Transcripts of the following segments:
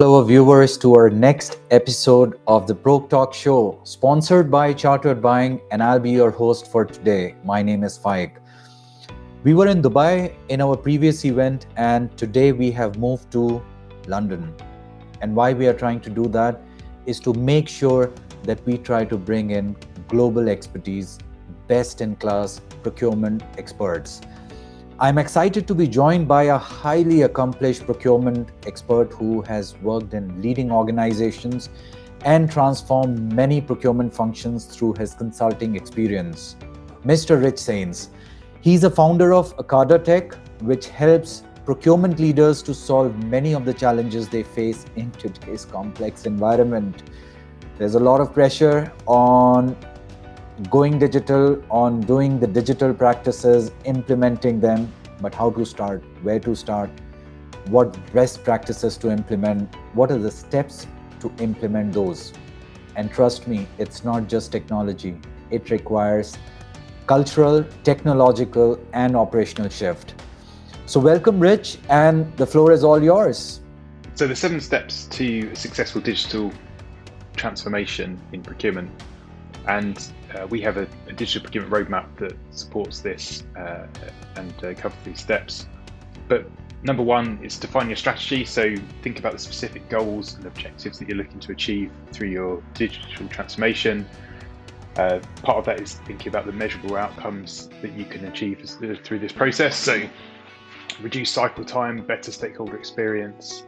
Hello, viewers, to our next episode of the Broke Talk Show, sponsored by Chartered Buying, and I'll be your host for today. My name is Faik. We were in Dubai in our previous event, and today we have moved to London. And why we are trying to do that is to make sure that we try to bring in global expertise, best in class procurement experts. I'm excited to be joined by a highly accomplished procurement expert who has worked in leading organizations and transformed many procurement functions through his consulting experience. Mr. Rich Sains. He's a founder of Akada Tech, which helps procurement leaders to solve many of the challenges they face in today's complex environment. There's a lot of pressure on going digital, on doing the digital practices, implementing them, but how to start, where to start, what best practices to implement, what are the steps to implement those. And trust me, it's not just technology, it requires cultural, technological, and operational shift. So, welcome, Rich, and the floor is all yours. So, the seven steps to successful digital transformation in procurement. And uh, we have a, a, digital procurement roadmap that supports this uh, and uh, covers these steps. But number one is define your strategy. So think about the specific goals and objectives that you're looking to achieve through your digital transformation. Uh, part of that is thinking about the measurable outcomes that you can achieve as, uh, through this process. So reduce cycle time, better stakeholder experience.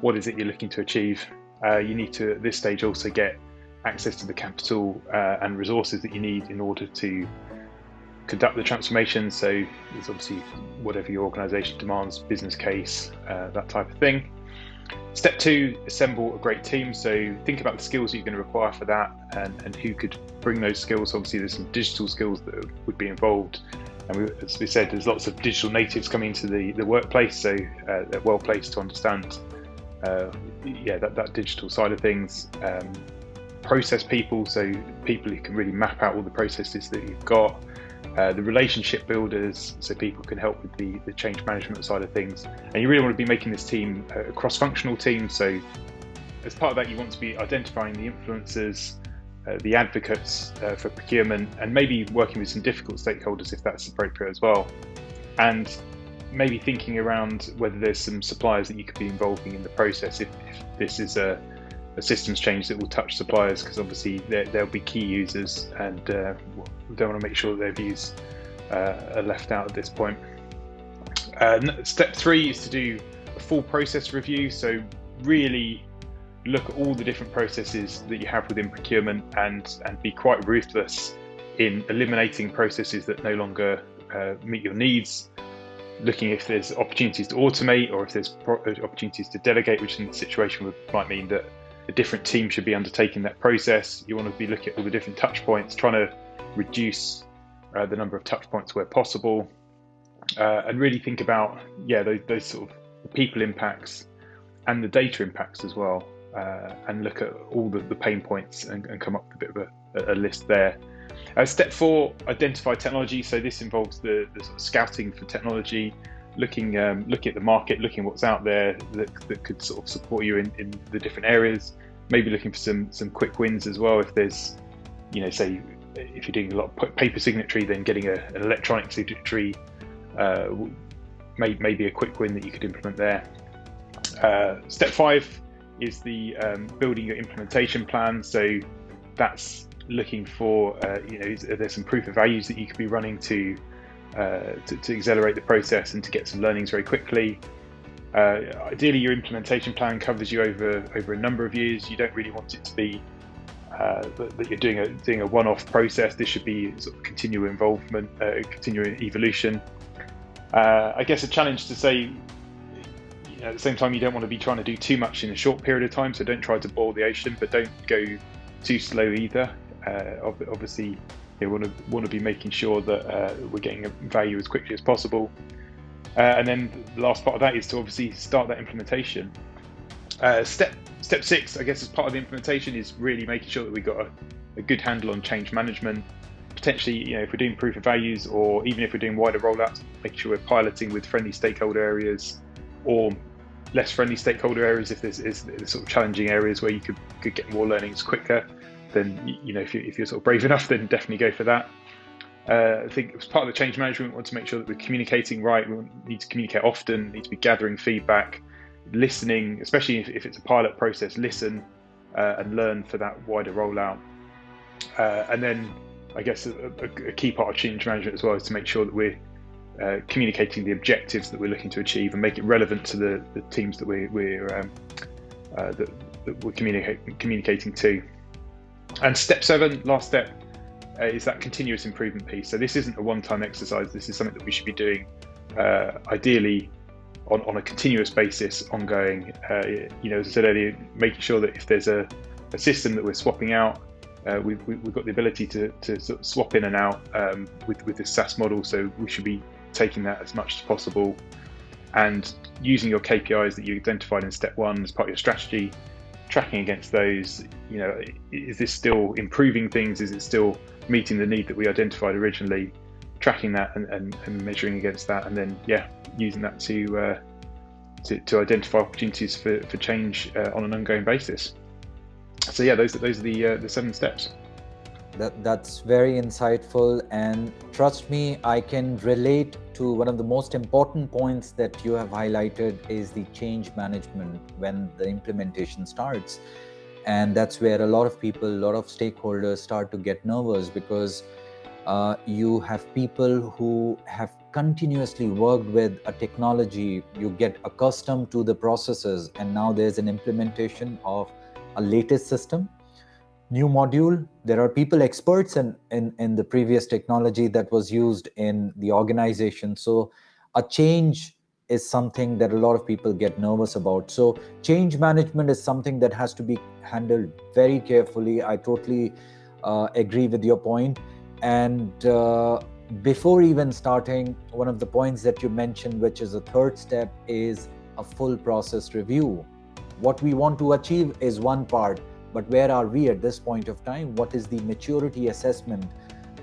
What is it you're looking to achieve? Uh, you need to at this stage also get access to the capital uh, and resources that you need in order to conduct the transformation. So it's obviously whatever your organisation demands, business case, uh, that type of thing. Step two, assemble a great team. So think about the skills you're going to require for that and, and who could bring those skills. Obviously, there's some digital skills that would be involved. And we, as we said, there's lots of digital natives coming into the, the workplace, so uh, they're well placed to understand uh, yeah, that, that digital side of things. Um, process people, so people who can really map out all the processes that you've got. Uh, the relationship builders, so people can help with the, the change management side of things. And you really want to be making this team a cross-functional team. So as part of that, you want to be identifying the influencers, uh, the advocates uh, for procurement, and maybe working with some difficult stakeholders if that's appropriate as well. And maybe thinking around whether there's some suppliers that you could be involving in the process if, if this is a a systems change that will touch suppliers because obviously they'll be key users and uh, we don't want to make sure their views uh, are left out at this point. Uh, step three is to do a full process review. So really look at all the different processes that you have within procurement and, and be quite ruthless in eliminating processes that no longer uh, meet your needs looking if there's opportunities to automate or if there's opportunities to delegate, which in this situation would, might mean that a different team should be undertaking that process. You want to be looking at all the different touch points, trying to reduce uh, the number of touch points where possible, uh, and really think about yeah those, those, sort of people impacts and the data impacts as well, uh, and look at all the, the pain points and, and, come up with a bit of a, a list there. Uh, step four, identify technology. So this involves the, the sort of scouting for technology, looking um, looking at the market, looking what's out there that, that could sort of support you in, in the different areas. Maybe looking for some some quick wins as well. If there's, you know, say if you're doing a lot of paper signatory, then getting a, an electronic signatory uh, may, may be a quick win that you could implement there. Uh, step five is the um, building your implementation plan. So that's looking for, uh, you know, there's some proof of values that you could be running to uh, to, to, accelerate the process and to get some learnings very quickly. Uh, ideally, your implementation plan covers you over over a number of years. You don't really want it to be uh, that, you're doing a doing a one-off process. This should be sort of continual involvement, uh, continual evolution. Uh, I guess a challenge to say. at the same time, you don't want to be trying to do too much in a short period of time. So don't try to boil the ocean, but don't go too slow either. obviously, they want to want to be making sure that uh, we're getting value as quickly as possible. Uh, and then the last part of that is to obviously start that implementation. Uh, step step six, I guess, as part of the implementation, is really making sure that we've got a, a, good handle on change management. Potentially, you know, if we're doing proof of values, or even if we're doing wider rollouts, making sure we're piloting with friendly stakeholder areas, or less friendly stakeholder areas, if there's, is, sort of challenging areas where you could, could get more learnings quicker, then you know if, you, if you're sort of brave enough, then definitely go for that. Uh, I think as part of the change management, we want to make sure that we're communicating right. We need to communicate often. Need to be gathering feedback, listening, especially if, if it's a pilot process. Listen uh, and learn for that wider rollout. Uh, and then, I guess a, a, a, key part of change management as well is to make sure that we're uh, communicating the objectives that we're looking to achieve and make it relevant to the, the teams that we're, we're um, uh, that, that, we're communicating communicating to. And step seven, last step, uh, is that continuous improvement piece. So this isn't a one-time exercise. This is something that we should be doing, uh, ideally, on, on a continuous basis, ongoing. Uh, you know, as I said earlier, making sure that if there's a, a system that we're swapping out, uh, we've, we've got the ability to, to sort of swap in and out um, with, with this SaaS model. So we should be taking that as much as possible and using your KPIs that you identified in step one as part of your strategy, tracking against those. You know, is this still improving things? Is it still meeting the need that we identified originally, tracking that and, and, and measuring against that, and then yeah, using that to uh, to, to, identify opportunities for, for change uh, on an ongoing basis. So yeah, those those are the uh, the seven steps. That that's very insightful, and trust me, I can relate to one of the most important points that you have highlighted is the change management when the implementation starts. And that's where a lot of people a lot of stakeholders start to get nervous because uh, you have people who have continuously worked with a technology. You get accustomed to the processes and now there's an implementation of a latest system new module there are people experts in, in in the previous technology that was used in the organization so a change is something that a lot of people get nervous about. So change management is something that has to be handled very carefully. I totally uh, agree with your point. And uh, before even starting, one of the points that you mentioned, which is a third step, is a full process review. What we want to achieve is one part, but where are we at this point of time? What is the maturity assessment?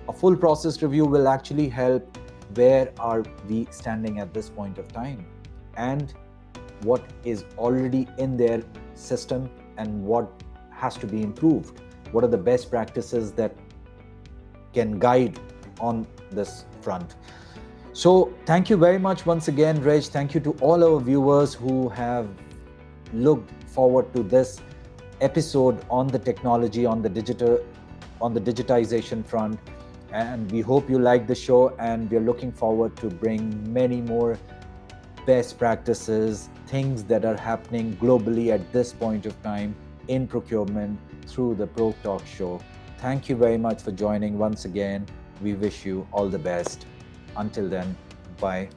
A full process review will actually help where are we standing at this point of time and what is already in their system and what has to be improved what are the best practices that can guide on this front so thank you very much once again reg thank you to all our viewers who have looked forward to this episode on the technology on the digital on the digitization front. And we hope you like the show and we're looking forward to bring many more best practices things that are happening globally at this point of time in procurement through the pro talk show. Thank you very much for joining once again. We wish you all the best. Until then bye